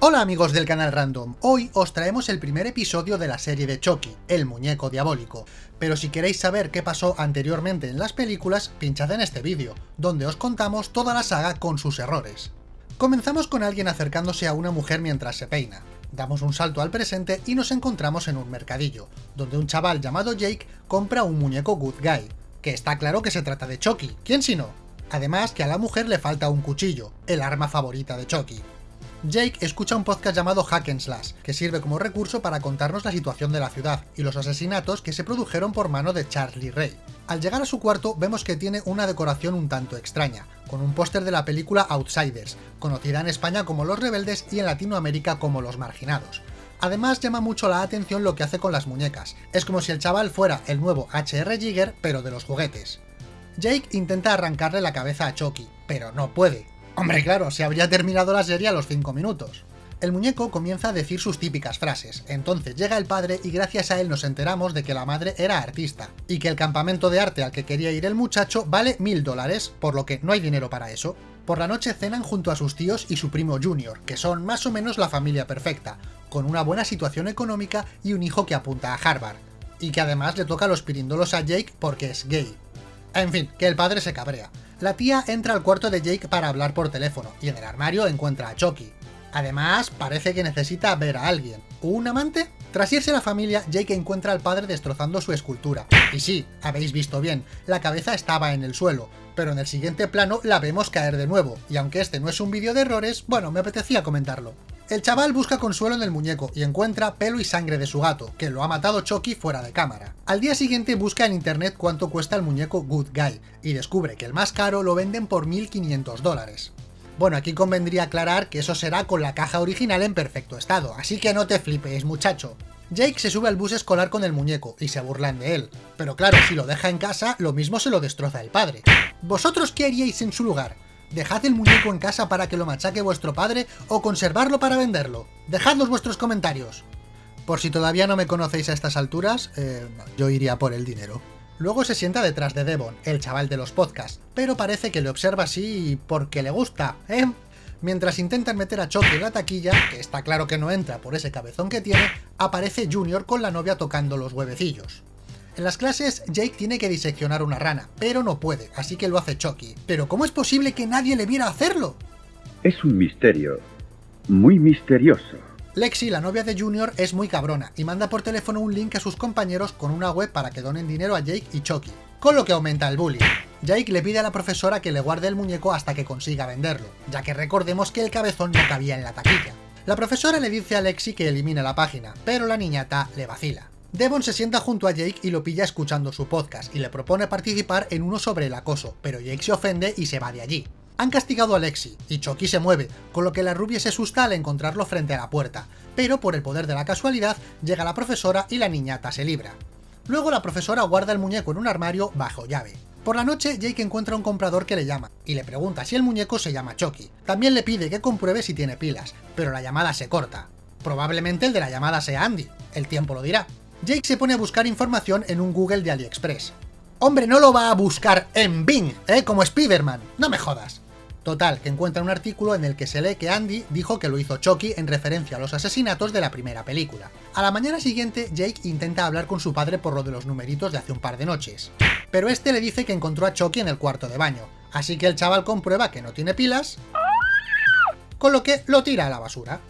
Hola amigos del canal Random, hoy os traemos el primer episodio de la serie de Chucky, el muñeco diabólico, pero si queréis saber qué pasó anteriormente en las películas, pinchad en este vídeo, donde os contamos toda la saga con sus errores. Comenzamos con alguien acercándose a una mujer mientras se peina, damos un salto al presente y nos encontramos en un mercadillo, donde un chaval llamado Jake compra un muñeco Good Guy, que está claro que se trata de Chucky, ¿quién si no? Además que a la mujer le falta un cuchillo, el arma favorita de Chucky. Jake escucha un podcast llamado Hack and Slash, que sirve como recurso para contarnos la situación de la ciudad y los asesinatos que se produjeron por mano de Charlie Ray. Al llegar a su cuarto vemos que tiene una decoración un tanto extraña, con un póster de la película Outsiders, conocida en España como Los Rebeldes y en Latinoamérica como Los Marginados. Además llama mucho la atención lo que hace con las muñecas, es como si el chaval fuera el nuevo HR Jigger pero de los juguetes. Jake intenta arrancarle la cabeza a Chucky, pero no puede, Hombre, claro, se habría terminado la serie a los 5 minutos. El muñeco comienza a decir sus típicas frases, entonces llega el padre y gracias a él nos enteramos de que la madre era artista, y que el campamento de arte al que quería ir el muchacho vale mil dólares, por lo que no hay dinero para eso. Por la noche cenan junto a sus tíos y su primo Junior, que son más o menos la familia perfecta, con una buena situación económica y un hijo que apunta a Harvard, y que además le toca los pirindolos a Jake porque es gay. En fin, que el padre se cabrea. La tía entra al cuarto de Jake para hablar por teléfono, y en el armario encuentra a Chucky. Además, parece que necesita ver a alguien. ¿Un amante? Tras irse la familia, Jake encuentra al padre destrozando su escultura. Y sí, habéis visto bien, la cabeza estaba en el suelo, pero en el siguiente plano la vemos caer de nuevo, y aunque este no es un vídeo de errores, bueno, me apetecía comentarlo. El chaval busca consuelo en el muñeco y encuentra pelo y sangre de su gato, que lo ha matado Chucky fuera de cámara. Al día siguiente busca en internet cuánto cuesta el muñeco Good Guy, y descubre que el más caro lo venden por 1500 dólares. Bueno, aquí convendría aclarar que eso será con la caja original en perfecto estado, así que no te flipes, muchacho. Jake se sube al bus escolar con el muñeco y se burlan de él, pero claro, si lo deja en casa, lo mismo se lo destroza el padre. ¿Vosotros qué haríais en su lugar? ¿Dejad el muñeco en casa para que lo machaque vuestro padre o conservarlo para venderlo? Dejadnos vuestros comentarios. Por si todavía no me conocéis a estas alturas, eh, yo iría por el dinero. Luego se sienta detrás de Devon, el chaval de los podcasts, pero parece que le observa así porque le gusta, ¿eh? Mientras intentan meter a Chucky en la taquilla, que está claro que no entra por ese cabezón que tiene, aparece Junior con la novia tocando los huevecillos. En las clases, Jake tiene que diseccionar una rana, pero no puede, así que lo hace Chucky. ¿Pero cómo es posible que nadie le viera hacerlo? Es un misterio. Muy misterioso. Lexi, la novia de Junior, es muy cabrona y manda por teléfono un link a sus compañeros con una web para que donen dinero a Jake y Chucky, con lo que aumenta el bullying. Jake le pide a la profesora que le guarde el muñeco hasta que consiga venderlo, ya que recordemos que el cabezón no cabía en la taquilla. La profesora le dice a Lexi que elimine la página, pero la niñata le vacila. Devon se sienta junto a Jake y lo pilla escuchando su podcast, y le propone participar en uno sobre el acoso, pero Jake se ofende y se va de allí. Han castigado a Lexi, y Chucky se mueve, con lo que la rubia se asusta al encontrarlo frente a la puerta, pero por el poder de la casualidad, llega la profesora y la niñata se libra. Luego la profesora guarda el muñeco en un armario bajo llave. Por la noche, Jake encuentra un comprador que le llama, y le pregunta si el muñeco se llama Chucky. También le pide que compruebe si tiene pilas, pero la llamada se corta. Probablemente el de la llamada sea Andy, el tiempo lo dirá. Jake se pone a buscar información en un Google de AliExpress. Hombre, no lo va a buscar en Bing, ¿eh? Como Spiderman, no me jodas. Total, que encuentra un artículo en el que se lee que Andy dijo que lo hizo Chucky en referencia a los asesinatos de la primera película. A la mañana siguiente, Jake intenta hablar con su padre por lo de los numeritos de hace un par de noches. Pero este le dice que encontró a Chucky en el cuarto de baño, así que el chaval comprueba que no tiene pilas, con lo que lo tira a la basura.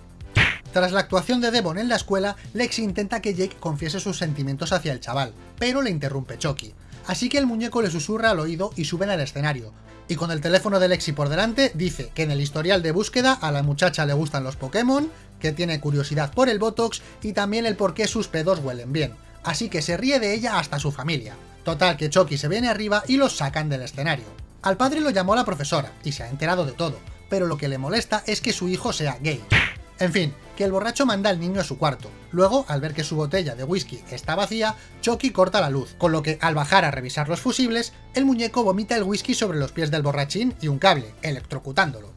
Tras la actuación de Devon en la escuela, Lexi intenta que Jake confiese sus sentimientos hacia el chaval, pero le interrumpe Chucky. Así que el muñeco le susurra al oído y suben al escenario, y con el teléfono de Lexi por delante dice que en el historial de búsqueda a la muchacha le gustan los Pokémon, que tiene curiosidad por el Botox y también el por qué sus pedos huelen bien, así que se ríe de ella hasta su familia. Total que Chucky se viene arriba y los sacan del escenario. Al padre lo llamó la profesora, y se ha enterado de todo, pero lo que le molesta es que su hijo sea gay. En fin, que el borracho manda al niño a su cuarto. Luego, al ver que su botella de whisky está vacía, Chucky corta la luz, con lo que al bajar a revisar los fusibles, el muñeco vomita el whisky sobre los pies del borrachín y un cable, electrocutándolo.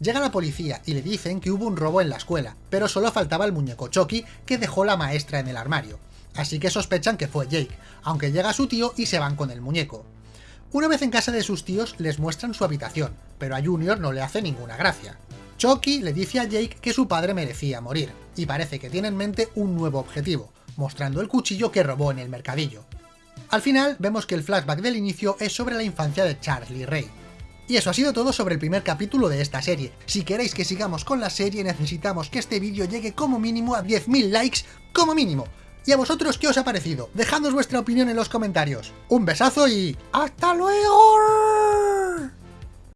Llega la policía y le dicen que hubo un robo en la escuela, pero solo faltaba el muñeco Chucky que dejó la maestra en el armario. Así que sospechan que fue Jake, aunque llega su tío y se van con el muñeco. Una vez en casa de sus tíos les muestran su habitación, pero a Junior no le hace ninguna gracia. Chucky le dice a Jake que su padre merecía morir, y parece que tiene en mente un nuevo objetivo, mostrando el cuchillo que robó en el mercadillo. Al final vemos que el flashback del inicio es sobre la infancia de Charlie Ray. Y eso ha sido todo sobre el primer capítulo de esta serie. Si queréis que sigamos con la serie necesitamos que este vídeo llegue como mínimo a 10.000 likes, como mínimo. ¿Y a vosotros qué os ha parecido? Dejadnos vuestra opinión en los comentarios. Un besazo y... ¡Hasta luego!